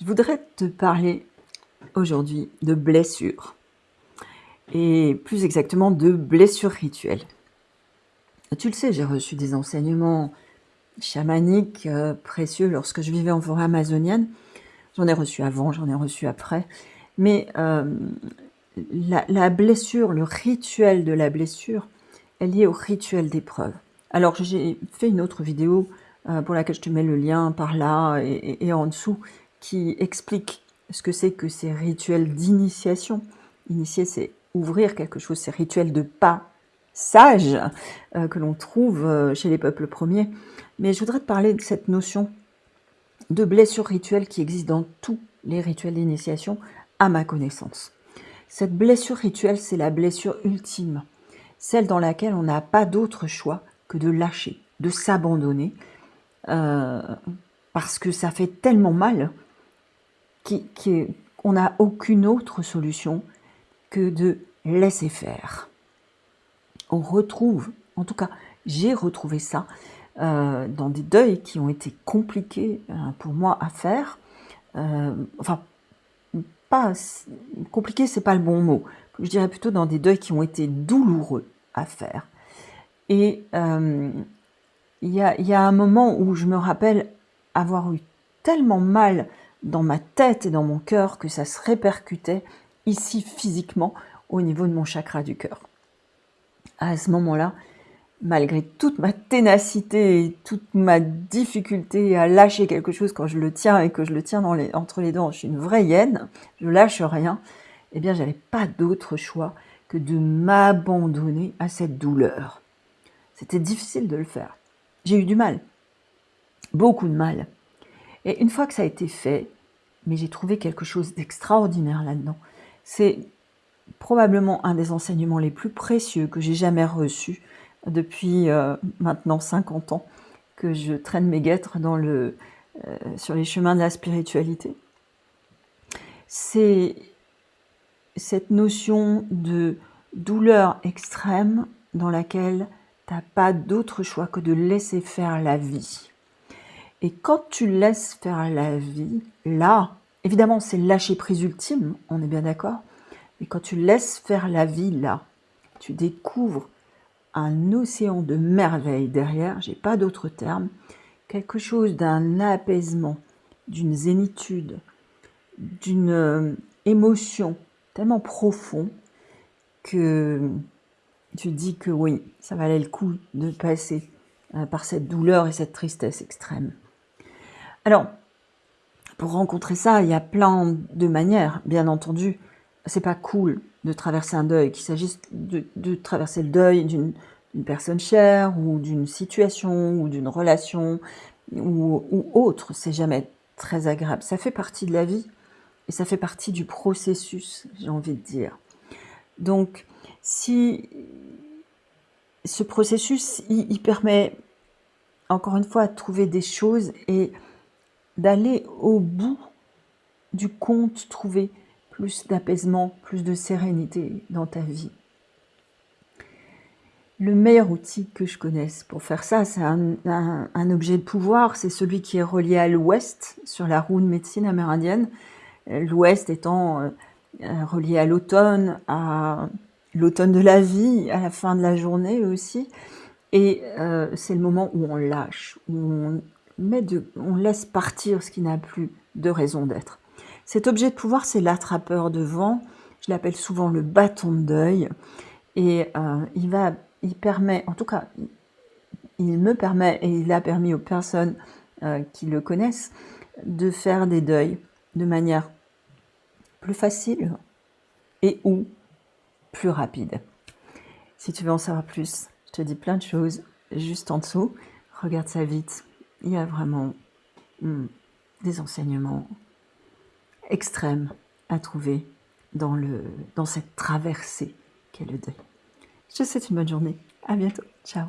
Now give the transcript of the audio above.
Je voudrais te parler aujourd'hui de blessures et plus exactement de blessures rituelles. Tu le sais, j'ai reçu des enseignements chamaniques euh, précieux lorsque je vivais en forêt amazonienne. J'en ai reçu avant, j'en ai reçu après. Mais euh, la, blessure, le rituel de la blessure est lié au rituel d'épreuve. Alors j'ai fait une autre vidéo euh, pour laquelle je te mets le lien par là et, en dessous, qui explique ce que c'est que ces rituels d'initiation. Initier, c'est ouvrir quelque chose, ces rituels de passage euh, que l'on trouve euh, chez les peuples premiers. Mais je voudrais te parler de cette notion de blessure rituelle qui existe dans tous les rituels d'initiation, à ma connaissance. Cette blessure rituelle, c'est la blessure ultime, celle dans laquelle on n'a pas d'autre choix que de lâcher, de s'abandonner, euh, parce que ça fait tellement mal qu'on n'a aucune autre solution que de laisser faire. On retrouve, en tout cas j'ai retrouvé ça, euh, dans des deuils qui ont été compliqués euh, pour moi à faire. enfin, pas compliqué, c'est pas le bon mot. Je dirais plutôt dans des deuils qui ont été douloureux à faire. Et il y a, un moment où je me rappelle avoir eu tellement mal dans ma tête et dans mon cœur que ça se répercutait ici physiquement au niveau de mon chakra du cœur. À ce moment-là, malgré toute ma ténacité et toute ma difficulté à lâcher quelque chose quand je le tiens et que je le tiens entre les dents, je suis une vraie hyène, je lâche rien, eh bien j'avais pas d'autre choix que de m'abandonner à cette douleur. C'était difficile de le faire. J'ai eu du mal, beaucoup de mal. Et une fois que ça a été fait, mais j'ai trouvé quelque chose d'extraordinaire là-dedans. C'est probablement un des enseignements les plus précieux que j'ai jamais reçus depuis euh, maintenant 50 ans que je traîne mes guêtres euh, sur les chemins de la spiritualité. C'est cette notion de douleur extrême dans laquelle T'as pas d'autre choix que de laisser faire la vie. Et quand tu laisses faire la vie, là, évidemment, c'est lâcher prise ultime, on est bien d'accord. Mais quand tu laisses faire la vie, là, tu découvres un océan de merveilles derrière, j'ai pas d'autre terme, quelque chose d'un apaisement, d'une zénitude, d'une euh, émotion tellement profond que tu dis que oui, ça valait le coup de passer euh, par cette douleur et cette tristesse extrême. Alors, pour rencontrer ça, il y a plein de manières, bien entendu. C'est pas cool de traverser un deuil, qu'il s'agisse de, traverser le deuil d'une personne chère ou d'une situation ou d'une relation ou, autre. C'est jamais très agréable. Ça fait partie de la vie et ça fait partie du processus, j'ai envie de dire. Donc, si ce processus, il, permet, encore une fois, de trouver des choses et d'aller au bout du compte, trouver plus d'apaisement, plus de sérénité dans ta vie. Le meilleur outil que je connaisse pour faire ça, c'est un, objet de pouvoir, c'est celui qui est relié à l'ouest, sur la roue de médecine amérindienne, l'ouest étant euh, relié à l'automne, à l'automne de la vie, à la fin de la journée aussi. Et euh, c'est le moment où on lâche, où on, met de, on laisse partir ce qui n'a plus de raison d'être. Cet objet de pouvoir, c'est l'attrapeur de vent. Je l'appelle souvent le bâton de deuil. Et euh, il, va, il permet, en tout cas, il me permet, et il a permis aux personnes euh, qui le connaissent, de faire des deuils de manière plus facile et ou plus rapide. Si tu veux en savoir plus, je te dis plein de choses juste en dessous. Regarde ça vite. Il y a vraiment hmm, des enseignements extrêmes à trouver dans, cette traversée qu'est le deuil. Je te souhaite une bonne journée. À bientôt. Ciao.